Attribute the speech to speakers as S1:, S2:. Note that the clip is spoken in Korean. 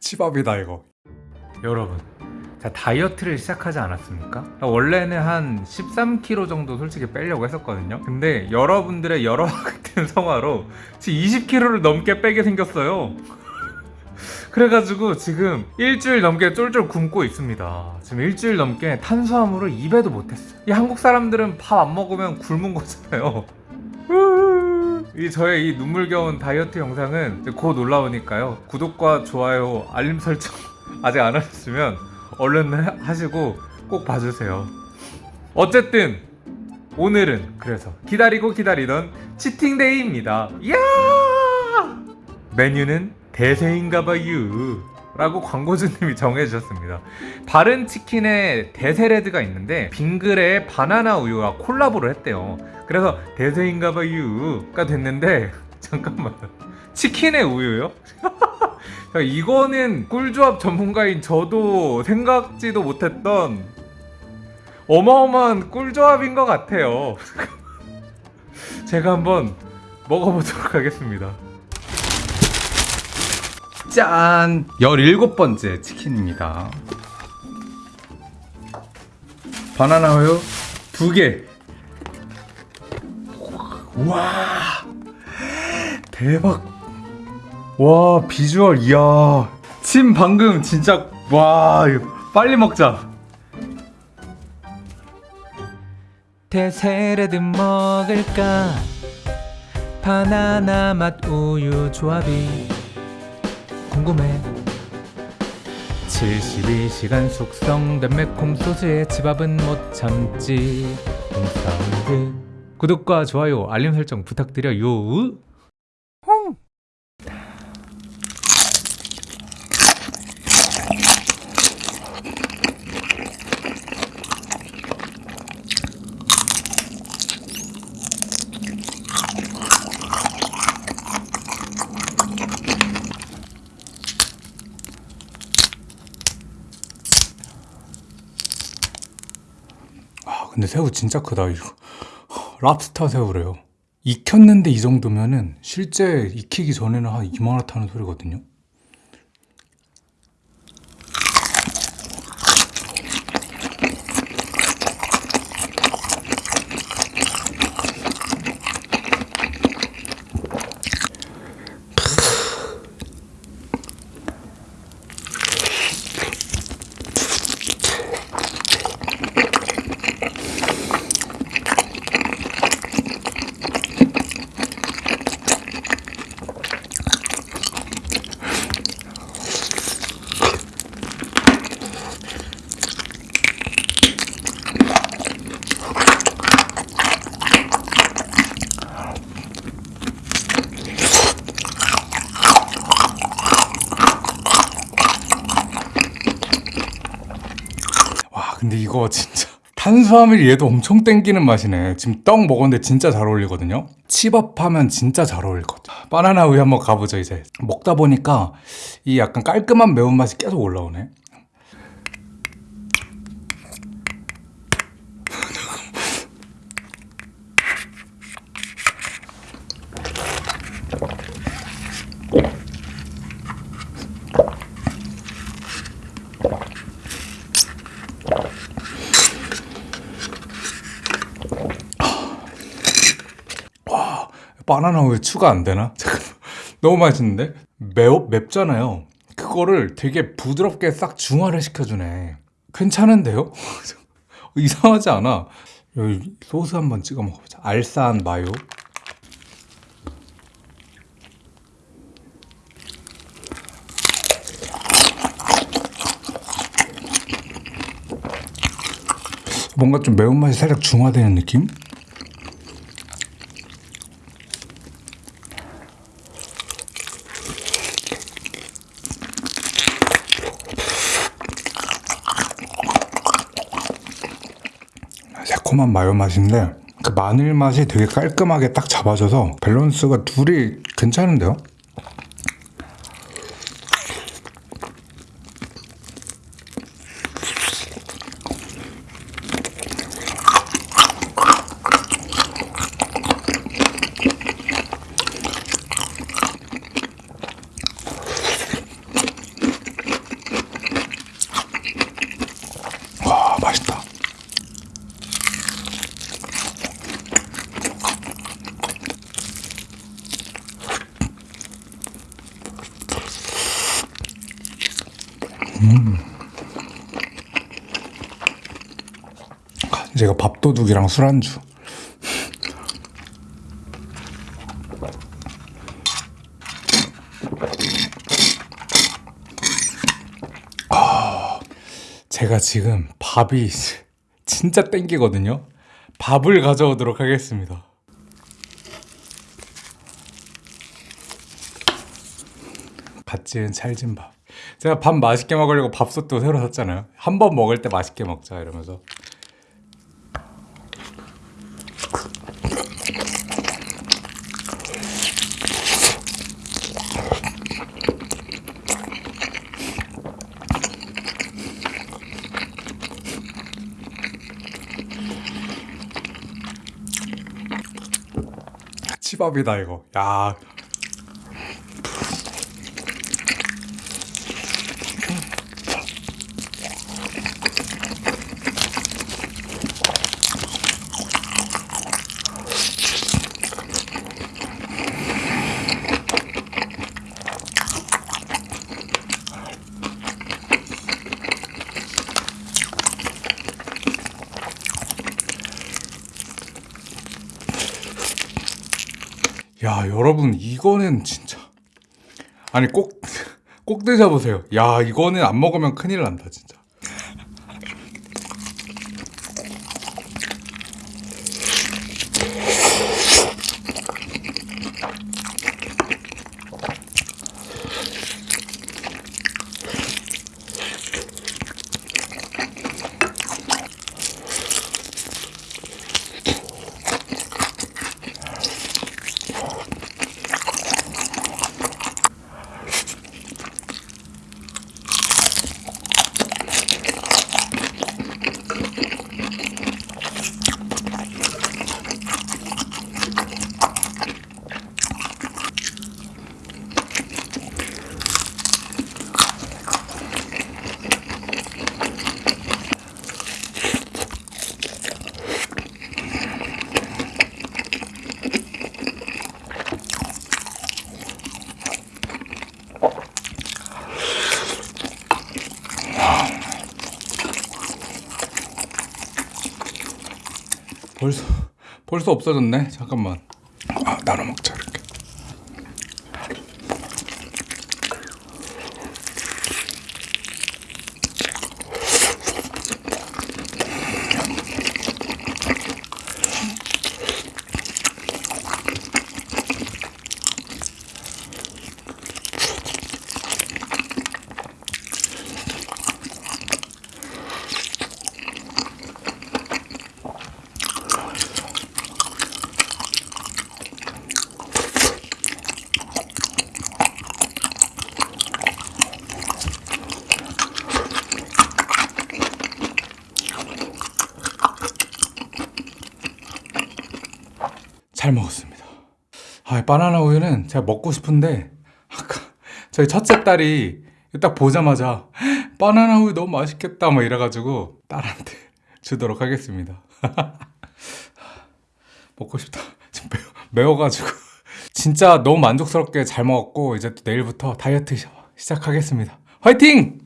S1: 치밥이다 이거. 여러분 자 다이어트를 시작하지 않았습니까? 원래는 한 13kg 정도 솔직히 빼려고 했었거든요. 근데 여러분들의 여러 같은 성화로 지금 20kg를 넘게 빼게 생겼어요 그래가지고 지금 일주일 넘게 쫄쫄 굶고 있습니다. 지금 일주일 넘게 탄수화물을 입에도 못했어요. 이 한국 사람들은 밥 안 먹으면 굶은 거잖아요. 이 저의 이 눈물겨운 다이어트 영상은 곧 올라오니까요. 구독과 좋아요 알림 설정 아직 안 하셨으면 얼른 하- 하시고 꼭 봐주세요. 어쨌든 오늘은 그래서 기다리고 기다리던 치팅데이입니다. 이야! 메뉴는 대세인가봐유. 라고 광고주님이 정해주셨습니다. 바른 치킨에 대세레드가 있는데 빙그레 바나나 우유와 콜라보를 했대요. 그래서 대세인가봐유가 됐는데 잠깐만. 치킨에 우유요? 야, 이거는 꿀조합 전문가인 저도 생각지도 못했던 어마어마한 꿀조합인 것 같아요. 제가 한번 먹어보도록 하겠습니다 짠! 17번째 치킨입니다. 바나나 우유 2개. 와. 대박. 와 비주얼 이야. 침 방금 진짜 와 빨리 먹자.
S2: 대세레드 먹을까? 바나나 맛 우유 조합이 궁금해. 72시간 숙성된 매콤 소스의 집밥은 못 참지. 홈사운드 구독과 좋아요 알림 설정 부탁드려요
S1: 아 근데 새우 진짜 크다 이거. 랍스터 새우래요. 익혔는데 이 정도면은 실제 익히기 전에는 한 이만하다는 소리거든요 와 근데 이거 진짜 탄수화물이 얘도 엄청 땡기는 맛이네. 지금 떡 먹었는데 진짜 잘 어울리거든요? 치밥하면 진짜 잘 어울릴 것 같아. 바나나 우유 한번 가보죠 이제. 먹다 보니까 이 약간 깔끔한 매운맛이 계속 올라오네 바나나 우유 추가 안 되나? 잠깐만. 너무 맛있는데? 매워 맵잖아요. 그거를 되게 부드럽게 싹 중화를 시켜주네. 괜찮은데요? 이상하지 않아. 여기 소스 한번 찍어 먹어보자. 알싸한 마요. 뭔가 좀 매운맛이 살짝 중화되는 느낌? 달콤한 마요 맛인데 그 마늘 맛이 되게 깔끔하게 딱 잡아줘서 밸런스가 둘이 괜찮은데요? 맛있다 제 이거 밥도둑이랑 술안주. 아, 제가 지금 밥이 진짜 땡기거든요. 밥을 가져오도록 하겠습니다. 갓 지은 찰진 밥. 제가 밥 맛있게 먹으려고 밥솥도 새로 샀잖아요. 한 번 먹을 때 맛있게 먹자 이러면서. 치밥이다 이거. 야. 야 여러분 이거는 진짜 아니 꼭 꼭 드셔보세요. 야 이거는 안 먹으면 큰일 난다 진짜. 벌써 벌써 없어졌네. 잠깐만. 아 나눠 먹자 잘 먹었습니다. 아, 바나나 우유는 제가 먹고 싶은데 아까 저희 첫째 딸이 딱 보자마자 바나나 우유 너무 맛있겠다 뭐 이래가지고 딸한테 주도록 하겠습니다. 먹고 싶다. 지금 매워, 매워 가지고 진짜 너무 만족스럽게 잘 먹었고 이제 또 내일부터 다이어트 시- 시작하겠습니다. 화이팅!